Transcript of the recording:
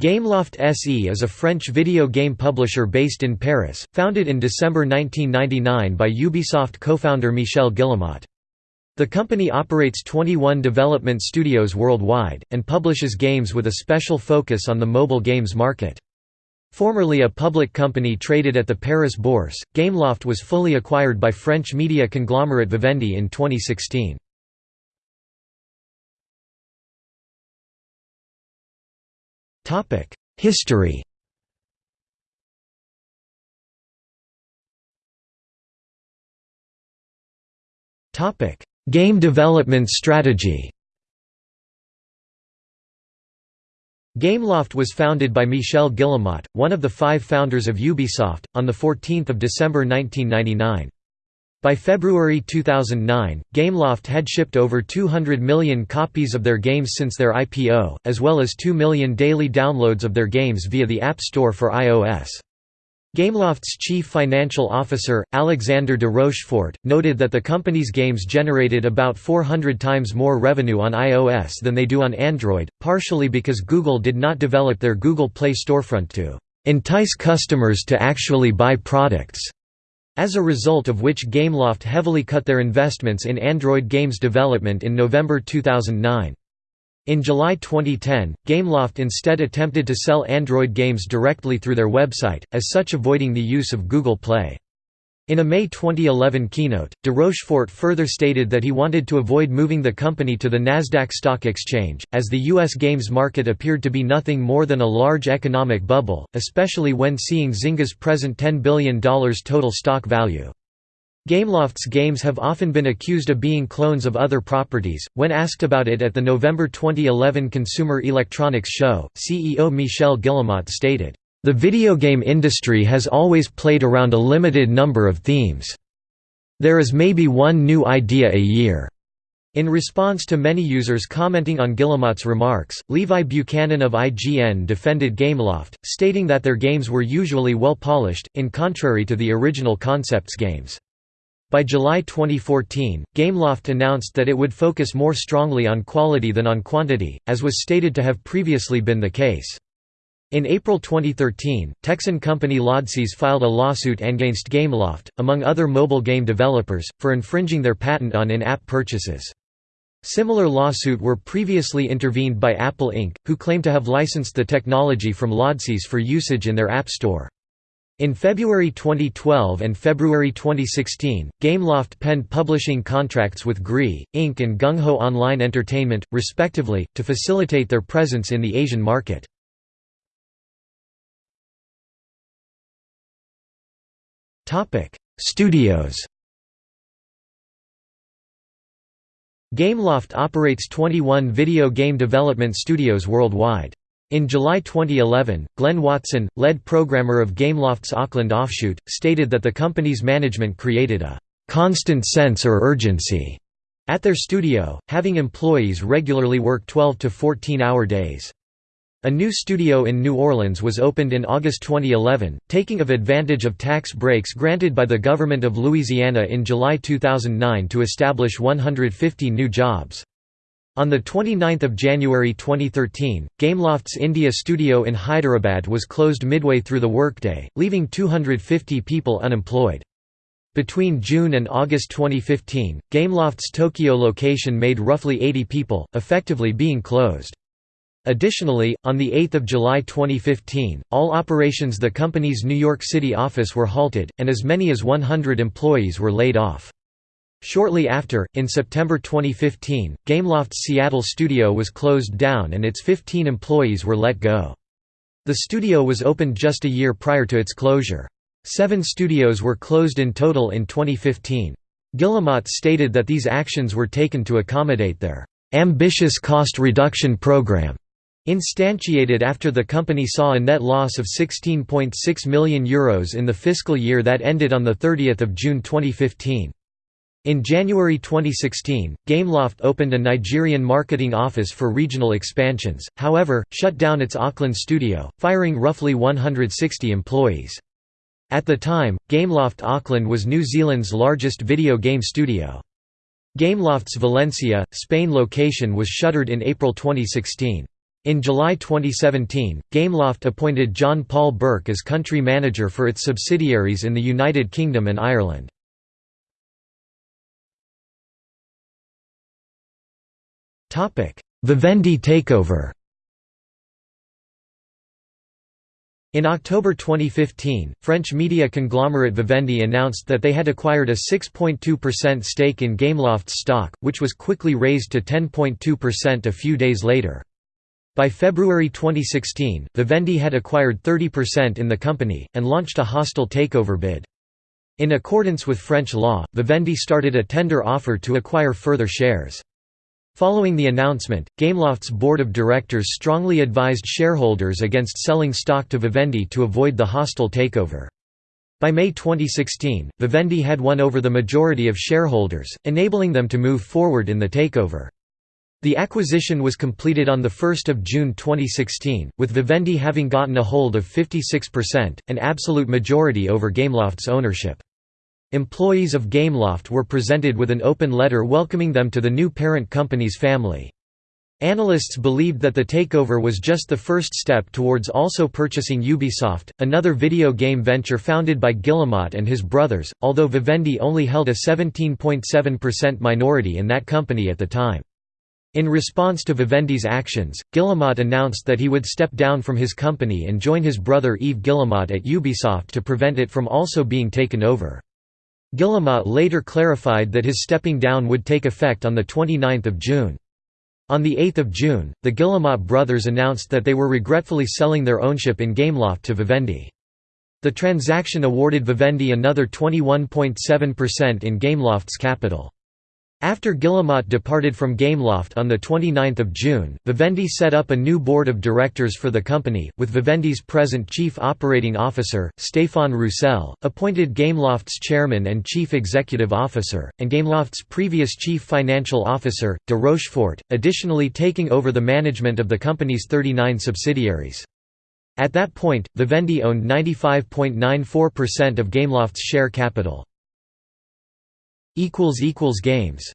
Gameloft SE is a French video game publisher based in Paris, founded in December 1999 by Ubisoft co-founder Michel Guillemot. The company operates 21 development studios worldwide, and publishes games with a special focus on the mobile games market. Formerly a public company traded at the Paris Bourse, Gameloft was fully acquired by French media conglomerate Vivendi in 2016. History Game development strategy Gameloft was founded by Michel Guillemot, one of the five founders of Ubisoft, on 14 December 1999. By February 2009, Gameloft had shipped over 200 million copies of their games since their IPO, as well as 2 million daily downloads of their games via the App Store for iOS. Gameloft's chief financial officer, Alexander de Rochefort, noted that the company's games generated about 400 times more revenue on iOS than they do on Android, partially because Google did not develop their Google Play storefront to entice customers to actually buy products as a result of which Gameloft heavily cut their investments in Android games development in November 2009. In July 2010, Gameloft instead attempted to sell Android games directly through their website, as such avoiding the use of Google Play. In a May 2011 keynote, de Rochefort further stated that he wanted to avoid moving the company to the Nasdaq Stock Exchange, as the U.S. games market appeared to be nothing more than a large economic bubble, especially when seeing Zynga's present $10 billion total stock value. Gameloft's games have often been accused of being clones of other properties. When asked about it at the November 2011 Consumer Electronics Show, CEO Michel Guillemot stated, the video game industry has always played around a limited number of themes. There is maybe one new idea a year. In response to many users commenting on Guillemot's remarks, Levi Buchanan of IGN defended Gameloft, stating that their games were usually well polished, in contrary to the original Concepts games. By July 2014, Gameloft announced that it would focus more strongly on quality than on quantity, as was stated to have previously been the case. In April 2013, Texan company Lodsys filed a lawsuit against Gameloft, among other mobile game developers, for infringing their patent on in-app purchases. Similar lawsuit were previously intervened by Apple Inc., who claim to have licensed the technology from Lodsys for usage in their App Store. In February 2012 and February 2016, Gameloft penned publishing contracts with Gree, Inc. and Gung Ho Online Entertainment, respectively, to facilitate their presence in the Asian market. Studios Gameloft operates 21 video game development studios worldwide. In July 2011, Glenn Watson, lead programmer of Gameloft's Auckland offshoot, stated that the company's management created a «constant sense or urgency» at their studio, having employees regularly work 12 to 14-hour days. A new studio in New Orleans was opened in August 2011, taking of advantage of tax breaks granted by the government of Louisiana in July 2009 to establish 150 new jobs. On 29 January 2013, Gameloft's India studio in Hyderabad was closed midway through the workday, leaving 250 people unemployed. Between June and August 2015, Gameloft's Tokyo location made roughly 80 people, effectively being closed. Additionally, on 8 July 2015, all operations the company's New York City office were halted, and as many as 100 employees were laid off. Shortly after, in September 2015, Gameloft's Seattle studio was closed down and its 15 employees were let go. The studio was opened just a year prior to its closure. Seven studios were closed in total in 2015. Guillemot stated that these actions were taken to accommodate their ambitious cost reduction program Instantiated after the company saw a net loss of €16.6 million Euros in the fiscal year that ended on 30 June 2015. In January 2016, Gameloft opened a Nigerian marketing office for regional expansions, however, shut down its Auckland studio, firing roughly 160 employees. At the time, Gameloft Auckland was New Zealand's largest video game studio. Gameloft's Valencia, Spain location was shuttered in April 2016. In July 2017, Gameloft appointed John Paul Burke as country manager for its subsidiaries in the United Kingdom and Ireland. Vivendi takeover In October 2015, French media conglomerate Vivendi announced that they had acquired a 6.2% stake in Gameloft's stock, which was quickly raised to 10.2% a few days later. By February 2016, Vivendi had acquired 30% in the company, and launched a hostile takeover bid. In accordance with French law, Vivendi started a tender offer to acquire further shares. Following the announcement, Gameloft's board of directors strongly advised shareholders against selling stock to Vivendi to avoid the hostile takeover. By May 2016, Vivendi had won over the majority of shareholders, enabling them to move forward in the takeover. The acquisition was completed on 1 June 2016, with Vivendi having gotten a hold of 56%, an absolute majority over Gameloft's ownership. Employees of Gameloft were presented with an open letter welcoming them to the new parent company's family. Analysts believed that the takeover was just the first step towards also purchasing Ubisoft, another video game venture founded by Guillemot and his brothers, although Vivendi only held a 17.7% minority in that company at the time. In response to Vivendi's actions, Guillemot announced that he would step down from his company and join his brother Yves Guillemot at Ubisoft to prevent it from also being taken over. Guillemot later clarified that his stepping down would take effect on 29 June. On 8 June, the Guillemot brothers announced that they were regretfully selling their ownership in Gameloft to Vivendi. The transaction awarded Vivendi another 21.7% in Gameloft's capital. After Guillemot departed from Gameloft on 29 June, Vivendi set up a new board of directors for the company, with Vivendi's present chief operating officer, Stéphane Roussel, appointed Gameloft's chairman and chief executive officer, and Gameloft's previous chief financial officer, de Rochefort, additionally taking over the management of the company's 39 subsidiaries. At that point, Vivendi owned 95.94% of Gameloft's share capital. Games